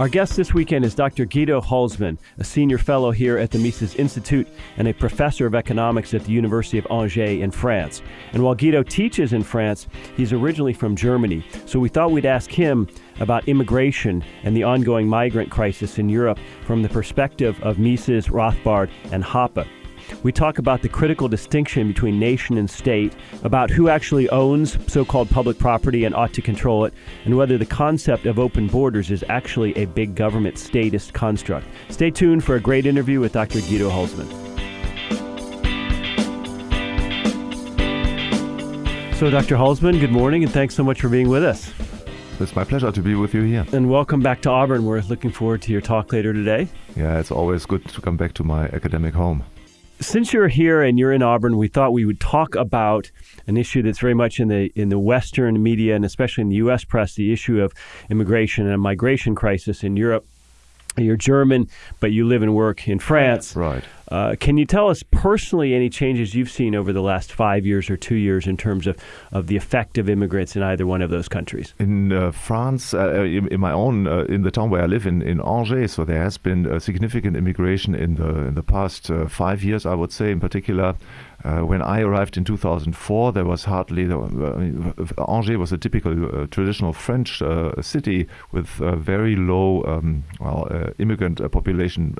Our guest this weekend is Dr. Guido Hülsmann, a senior fellow here at the Mises Institute and a professor of economics at the University of Angers in France. And while Guido teaches in France, he's originally from Germany. So we thought we'd ask him about immigration and the ongoing migrant crisis in Europe from the perspective of Mises, Rothbard, and Hoppe. We talk about the critical distinction between nation and state, about who actually owns so called public property and ought to control it, and whether the concept of open borders is actually a big government statist construct. Stay tuned for a great interview with Dr. Guido Hülsmann. So, Dr. Hülsmann, good morning, and thanks so much for being with us. It's my pleasure to be with you here. And welcome back to Auburn. We're looking forward to your talk later today. Yeah, it's always good to come back to my academic home. Since you're here and you're in Auburn, we thought we would talk about an issue that's very much in the in the Western media and especially in the U.S. press, the issue of immigration and a migration crisis in Europe. You're German, but you live and work in France. Right. Uh, can you tell us personally any changes you've seen over the last five years or two years in terms of, of the effect of immigrants in either one of those countries? In uh, France, uh, in, in, my own, uh, in the town where I live in, in Angers, so there has been a significant immigration in the in the past uh, five years, I would say, in particular. Uh, when I arrived in 2004, there was hardly the, uh, Angers was a typical uh, traditional French uh, city with very low um, well immigrant population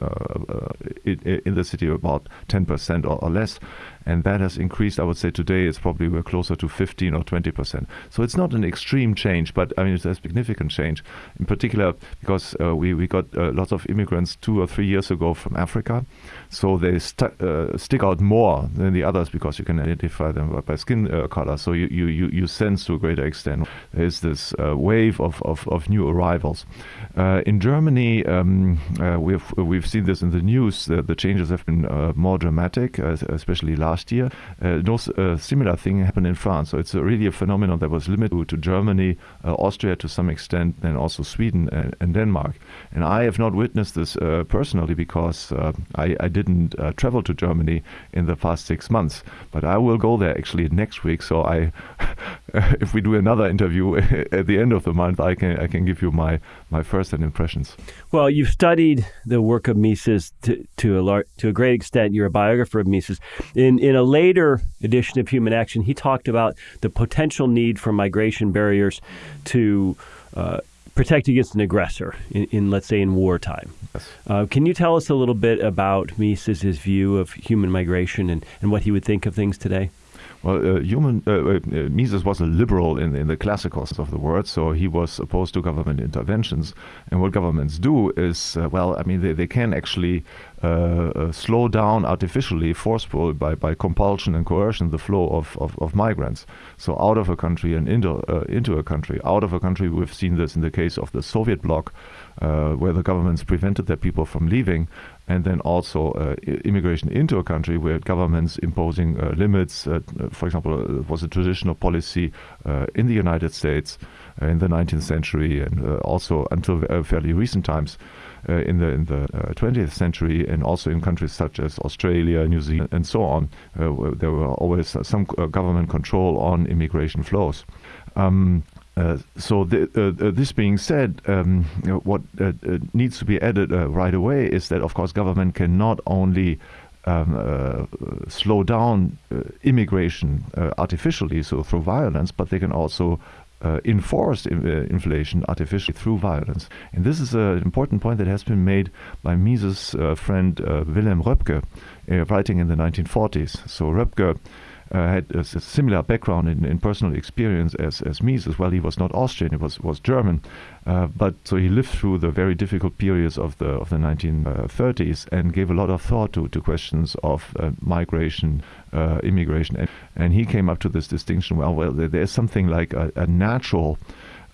in, in, the city, about 10% or, or less and that has increased. I would say today it's probably we're closer to 15 or 20 percent. So it's not an extreme change, but I mean it's a significant change. In particular, because uh, we we got uh, lots of immigrants two or three years ago from Africa, so they st- uh, stick out more than the others because you can identify them by skin uh, color. So you, you you sense to a greater extent is this uh, wave of, of, of new arrivals. Uh, in Germany, um, we've we've seen this in the news. the changes have been more dramatic, especially last last year. Uh, no uh, similar thing happened in France. So it's really a phenomenon that was limited to Germany, uh, Austria to some extent, and also Sweden and, and Denmark. And I have not witnessed this uh, personally because uh, I, I, didn't uh, travel to Germany in the past six months. But I will go there actually next week. So I, if we do another interview at the end of the month, I can I can give you my my first impressions. Well, you've studied the work of Mises to to a lar- to a great extent. You're a biographer of Mises. In in a later edition of Human Action, he talked about the potential need for migration barriers to uh, protect against an aggressor in, in, let's say, in wartime. Yes. Uh, can you tell us a little bit about Mises' view of human migration and, and what he would think of things today? Well, uh, human uh, uh, Mises was a liberal in, in the classical sense of the word, so he was opposed to government interventions. And what governments do is, uh, well, I mean, they, they can actually uh, uh, slow down artificially, forceful by, by compulsion and coercion, the flow of, of, of migrants. So out of a country and into into a country. Out of a country, we've seen this in the case of the Soviet bloc, where the governments prevented their people from leaving and then also uh, immigration into a country where governments imposing uh, limits. Uh, for example, uh, was a traditional policy uh, in the United States uh, in the 19th century and also until fairly recent times. In the in the 20th century, and also in countries such as Australia, New Zealand, and so on, there were always some government control on immigration flows. Um, uh, so uh, uh, this being said, um, what uh, uh, needs to be added right away is that, of course, government can not only um, slow down immigration artificially, so through violence, but they can also Uh, enforce uh, inflation artificially through violence. And this is an important point that has been made by Mises' uh, friend Wilhelm Röpke, writing in the 1940s. So Röpke uh, had a, a, similar background in, in personal experience as, as Mises well. He was not Austrian, he was, was German. Uh, but so he lived through the very difficult periods of the of the 1930s and gave a lot of thought to, to questions of uh, migration, uh, immigration, and, and he came up to this distinction. Well, well, there's something like a, a natural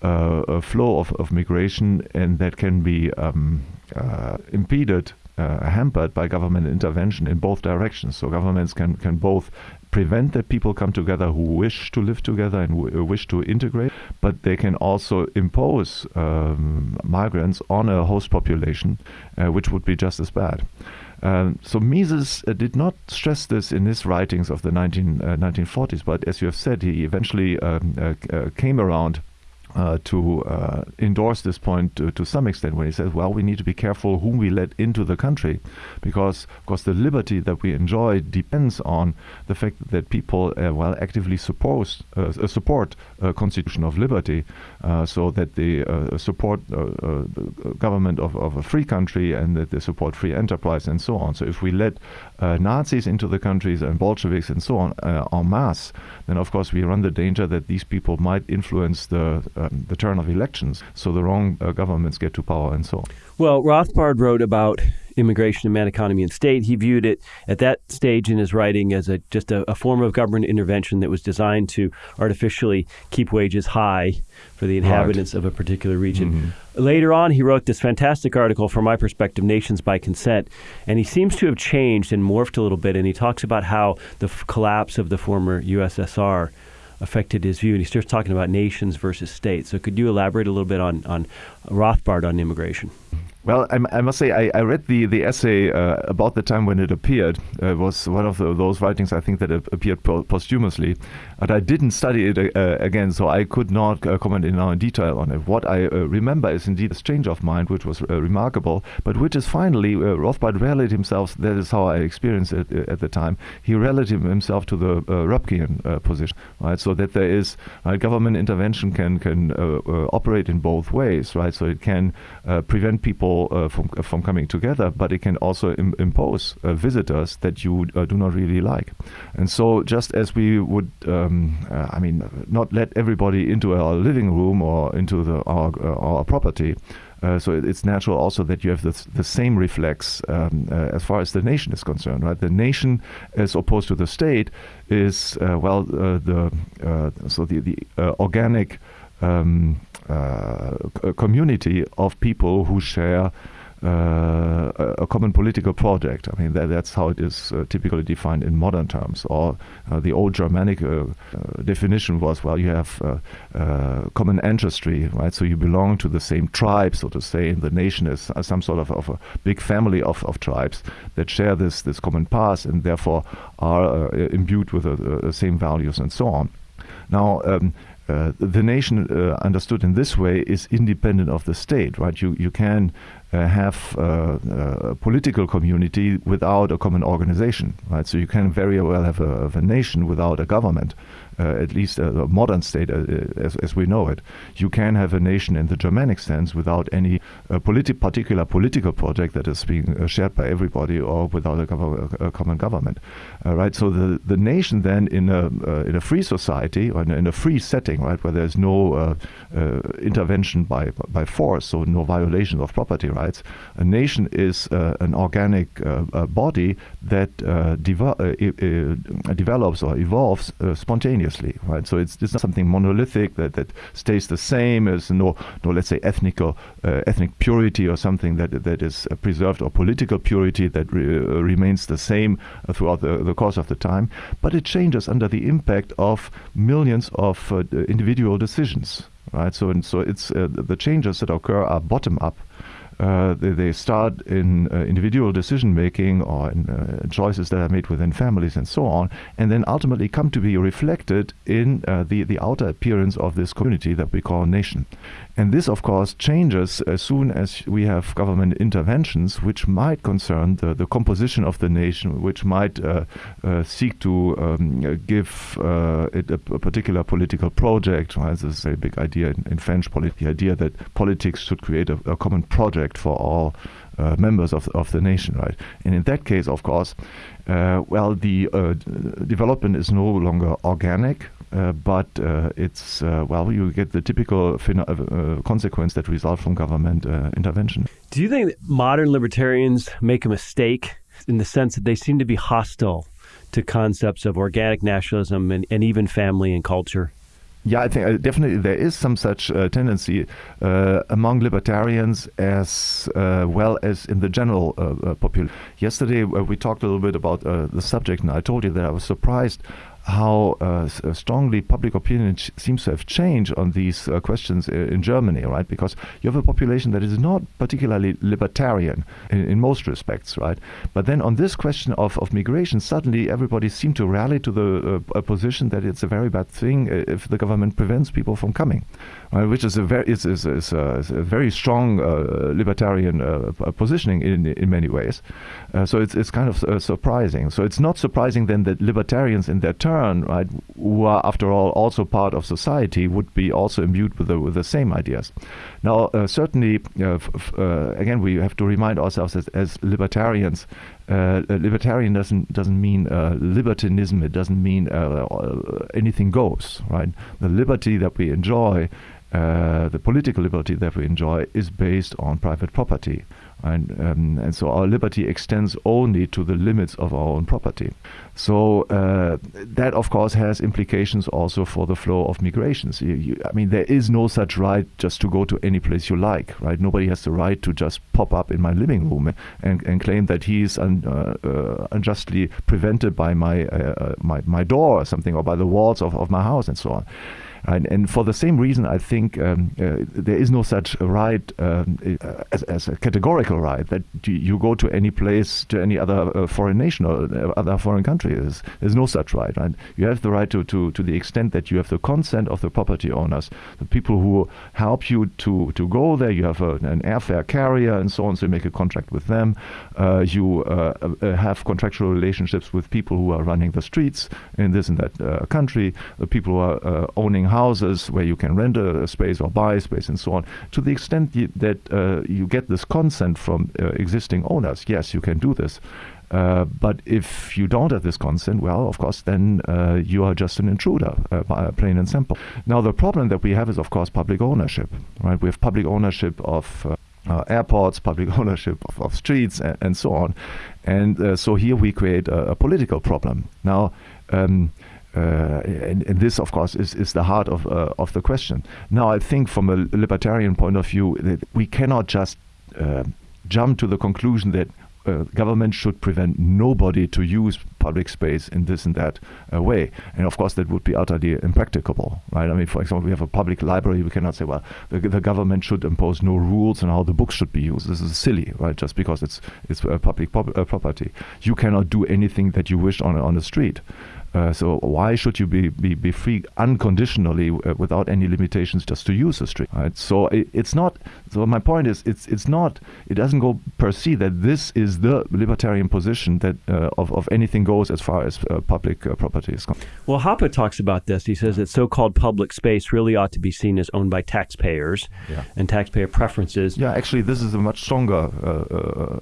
uh, a flow of, of migration, and that can be um, uh, impeded uh, hampered by government intervention in both directions. So governments can, can both prevent that people come together who wish to live together and w- wish to integrate, but they can also impose um, migrants on a host population, uh, which would be just as bad. Um, so Mises uh, did not stress this in his writings of the 19, 1940s, uh, but as you have said, he eventually um, uh, uh, came around uh, to uh, endorse this point to, to, some extent when he says, well, we need to be careful whom we let into the country because, of course, the liberty that we enjoy depends on the fact that people, uh, well, actively support, uh, uh, support a constitution of liberty uh, so that they support the government of, of, a free country and that they support free enterprise and so on. So if we let Nazis into the countries and Bolsheviks and so on en masse, then of course we run the danger that these people might influence the um, the turn of elections, so the wrong uh, governments get to power and so on. Well, Rothbard wrote about immigration and man, economy, and state. He viewed it at that stage in his writing as a just a, a form of government intervention that was designed to artificially keep wages high for the inhabitants right. of a particular region. Mm-hmm. Later on, he wrote this fantastic article, from my perspective, Nations by Consent, and he seems to have changed and morphed a little bit. And he talks about how the f- collapse of the former USSR affected his view. And he starts talking about nations versus states. So could you elaborate a little bit on, on Rothbard on immigration? Well, I, I, must say, I, I read the, the essay uh, about the time when it appeared. Uh, it was one of the, those writings, I think, that appeared po- posthumously. But I didn't study it uh, again, so I could not uh, comment in now in detail on it. What I uh, remember is indeed this change of mind, which was uh, remarkable, but which is finally, Rothbard rallied himself, that is how I experienced it at the time, he rallied himself to the uh, Röpkean position, right? So that there is, government intervention can, can operate in both ways, right? So it can prevent people uh, from uh, from coming together, but it can also Im- impose uh, visitors that you uh, do not really like. And so, just as we would, um, uh, I mean, not let everybody into our living room or into the, our our property. Uh, so it's natural also that you have the, the same reflex um, uh, as far as the nation is concerned, right? The nation, as opposed to the state, is well the so the the organic um, uh, a community of people who share uh, a common political project. I mean, that, that's how it is uh, typically defined in modern terms. Or uh, the old Germanic uh, uh, definition was, well, you have common ancestry, right? So you belong to the same tribe, so to say, and the nation is some sort of, of a big family of, of tribes that share this, this common past and therefore are imbued with the same values and so on. Now, um, uh, the nation uh, understood in this way is independent of the state, right? You you can uh, have uh, uh, a political community without a common organization, right? So you can very well have a, have a nation without a government, Uh, at least a, a, modern state uh, as, as we know it. You can have a nation in the Germanic sense without any uh, politi- particular political project that is being shared by everybody or without a, gov- a common government, right? So the, the nation then in a in a free society or in a, in a free setting, right, where there's no intervention by by force, so no violation of property rights. A nation is uh, an organic uh, uh, body that develops or evolves spontaneously, right? So it's, it's not something monolithic that, that stays the same. as no, no let's say, ethnical, uh, ethnic purity or something that that is preserved or political purity that re uh, remains the same throughout the, the course of the time. But it changes under the impact of millions of uh, individual decisions right? So and so it's uh, the changes that occur are bottom up, uh, they, they, start in uh, individual decision making or in uh, choices that are made within families and so on, and then ultimately come to be reflected in uh, the, the outer appearance of this community that we call nation. And this, of course, changes as soon as we have government interventions which might concern the, the composition of the nation, which might uh, seek to um, give it a, a, particular political project. Right? This is a big idea in, in French politics, the idea that politics should create a, a common project for all uh, members of, of the nation, right? And in that case, of course, uh, well, the uh, development is no longer organic, uh, but uh, it's, uh, well, you get the typical consequence that result from government intervention. Do you think modern libertarians make a mistake in the sense that they seem to be hostile to concepts of organic nationalism and, and even family and culture? Yeah, I think uh, definitely there is some such uh, tendency uh, among libertarians as uh, well as in the general uh, uh, population. Yesterday we talked a little bit about the subject, and I told you that I was surprised how uh, uh, strongly public opinion seems to have changed on these uh, questions in Germany, right? Because you have a population that is not particularly libertarian in, in, most respects, right? But then on this question of, of migration, suddenly everybody seemed to rally to the uh, position that it's a very bad thing if the government prevents people from coming? Which is a very is, is, is, a, is a very strong uh, libertarian uh, positioning in in many ways. so it's it's kind of surprising. So it's not surprising then that libertarians in their turn, right, who are after all also part of society, would be also imbued with the, with the same ideas. Now, uh, certainly, uh, uh, again, we have to remind ourselves as, as libertarians. Uh, libertarian doesn't doesn't mean uh, libertinism. It doesn't mean uh, anything goes. Right. The liberty that we enjoy, the political liberty that we enjoy, is based on private property. And, um, and so our liberty extends only to the limits of our own property. So uh, that, of course, has implications also for the flow of migrations. You, you, I mean, there is no such right just to go to any place you like, right? Nobody has the right to just pop up in my living room and, and claim that he is un, uh, uh, unjustly prevented by my, uh, uh, my, my door or something, or by the walls of, of my house and so on. And, and for the same reason, I think um, uh, there is no such right um, uh, as, as, a categorical right that you go to any place, to any other uh, foreign nation or uh, other foreign country. There's, there's no such right? You have the right to, to, to the extent that you have the consent of the property owners, the people who help you to, to go there. You have a, an airfare carrier and so on, so you make a contract with them. Uh, you uh, have contractual relationships with people who are running the streets in this and that country, the people who are owning houses where you can rent a, a space or buy a space and so on. To the extent that uh, you get this consent from uh, existing owners, yes, you can do this. Uh, but if you don't have this consent, well, of course, then uh, you are just an intruder, uh, plain and simple. Now, the problem that we have is, of course, public ownership. Right? We have public ownership of uh, airports, public ownership of, of streets, and, and, so on. And uh, so here we create a, a political problem. Now. Um, uh, and, and, this, of course, is, is the heart of, uh, of the question. Now, I think from a libertarian point of view, that we cannot just uh, jump to the conclusion that uh, government should prevent nobody to use public space in this and that uh, way. And of course, that would be utterly impracticable, right? I mean, for example, we have a public library. We cannot say, well, the, the government should impose no rules on how the books should be used. This is silly, right? Just because it's it's public property, you cannot do anything that you wish on on the street. Uh, so why should you be, be, be free unconditionally uh, without any limitations just to use the street? Right? So it, it's not. So my point is, it's it's not. It doesn't go per se that this is the libertarian position that uh, of of anything goes as far as uh, public uh, property is concerned. Well, Hoppe talks about this. He says that so-called public space really ought to be seen as owned by taxpayers yeah. and taxpayer preferences. Yeah, actually, this is a much stronger.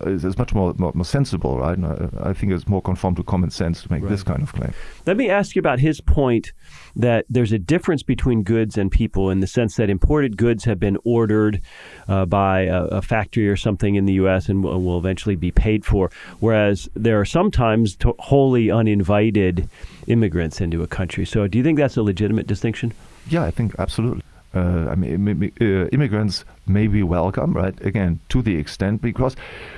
it's, much more, more, more sensible, right? I, I think it's more conform to common sense to make right. this kind of claim. Let me ask you about his point that there's a difference between goods and people in the sense that imported goods have been ordered uh, by a, a, factory or something in the U.S. and will, will eventually be paid for, whereas there are sometimes wholly uninvited immigrants into a country. So, do you think that's a legitimate distinction? Yeah, I think absolutely. Uh, I mean, uh, immigrants may be welcome, right? Again, to the extent because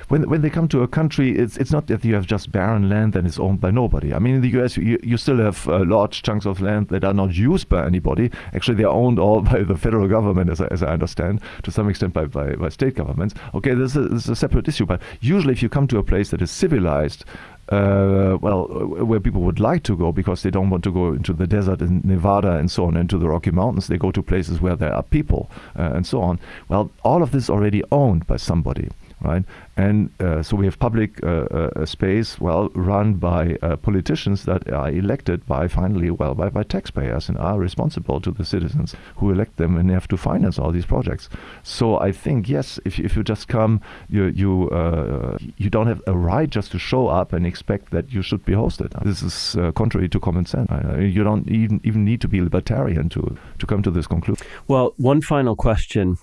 when when they come to a country, it's it's not that you have just barren land that is owned by nobody. I mean, in the U.S., you, you still have uh, large chunks of land that are not used by anybody. Actually, they are owned all by the federal government, as I, as I understand, to some extent by, by, by state governments. Okay, this is, this is a separate issue, but usually, if you come to a place that is civilized, uh, well, where people would like to go because they don't want to go into the desert in Nevada and so on, into the Rocky Mountains. They go to places where there are people uh, and so on. Well, all of this is already owned by somebody right? And uh, so we have public uh, uh, space, well, run by uh, politicians that are elected by finally, well, by, by taxpayers and are responsible to the citizens who elect them and have to finance all these projects. So I think yes, if you, if you just come, you you uh, you don't have a right just to show up and expect that you should be hosted. This is contrary to common sense. you don't even even need to be libertarian to to come to this conclusion. Well, one final question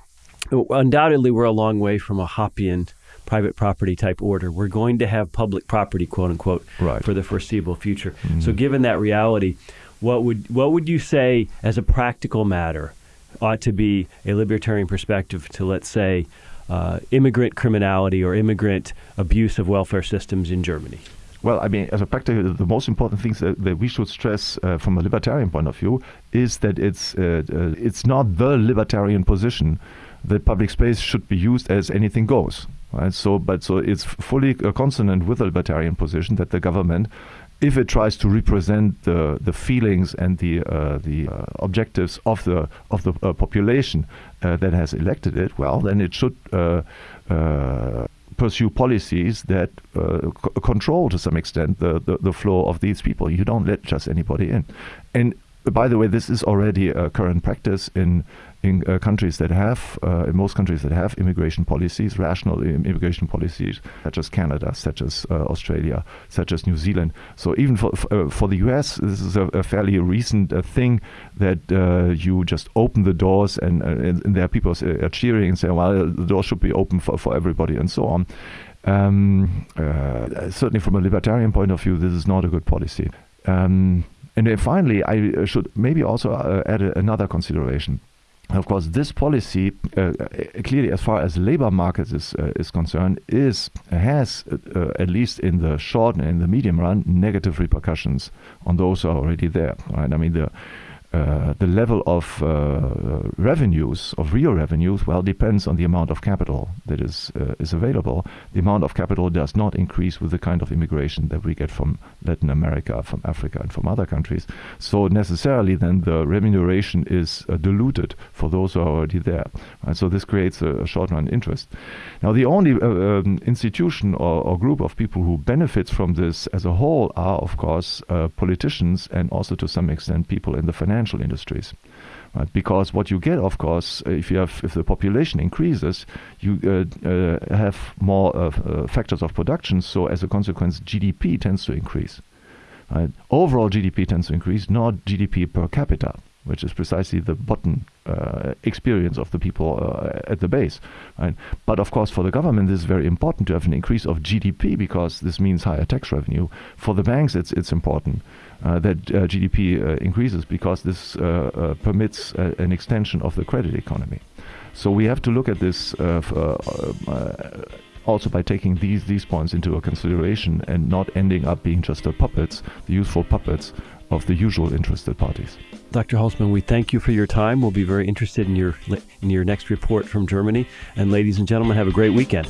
undoubtedly we're a long way from a Hoppian private property type order. We're going to have public property, quote unquote, right. for the foreseeable future. Mm-hmm. So, given that reality, what would what would you say, as a practical matter, ought to be a libertarian perspective to, let's say, uh, immigrant criminality or immigrant abuse of welfare systems in Germany? Well, I mean, as a practical, the most important things that, that we should stress uh, from a libertarian point of view is that it's uh, uh, it's not the libertarian position that public space should be used as anything goes. Right? So, but so it's fully uh, consonant with the libertarian position that the government, if it tries to represent the the feelings and the uh, the uh, objectives of the of the population that has elected it, well, then it should pursue policies that uh, control to some extent the, the, the, flow of these people. You don't let just anybody in. And by the way, this is already a current practice in in uh, countries that have, uh, in most countries that have immigration policies, rational immigration policies, such as Canada, such as uh, Australia, such as New Zealand. So even for uh, for the U.S., this is a, a fairly recent uh, thing that uh, you just open the doors and, and, there are people cheering and saying, "Well, the door should be open for, for everybody," and so on. Um, certainly, from a libertarian point of view, this is not a good policy. Um, and then finally, I should maybe also uh, add a, another consideration. Of course, this policy, uh, uh clearly, as far as labor markets is uh, is concerned, is has uh, at least in the short and in the medium run negative repercussions on those who are already there. Right? I mean, the uh, the level of uh, revenues, of real revenues, well, depends on the amount of capital that is uh, is available. The amount of capital does not increase with the kind of immigration that we get from Latin America, from Africa, and from other countries. So necessarily, then the remuneration is uh, diluted for those who are already there. And So this creates a, a short-run interest. Now, the only uh, um, institution or, or, group of people who benefits from this as a whole are, of course, politicians and also to some extent people in the financial industries. Right? Because what you get, of course, uh, if you have if the population increases, you uh, uh, have more uh, factors of production. So as a consequence, GDP tends to increase. Right? Overall GDP tends to increase, not GDP per capita which is precisely the bottom uh, experience of the people uh, at the base. Right? But of course, for the government, this is very important to have an increase of GDP because this means higher tax revenue. For the banks, it's it's important that uh, GDP uh, increases because this uh, permits an extension of the credit economy. So we have to look at this also by taking these these points into a consideration and not ending up being just the puppets, the useful puppets of the usual interested parties. Dr. Hülsmann, we thank you for your time. We'll be very interested in your in your next report from Germany. And ladies and gentlemen, have a great weekend.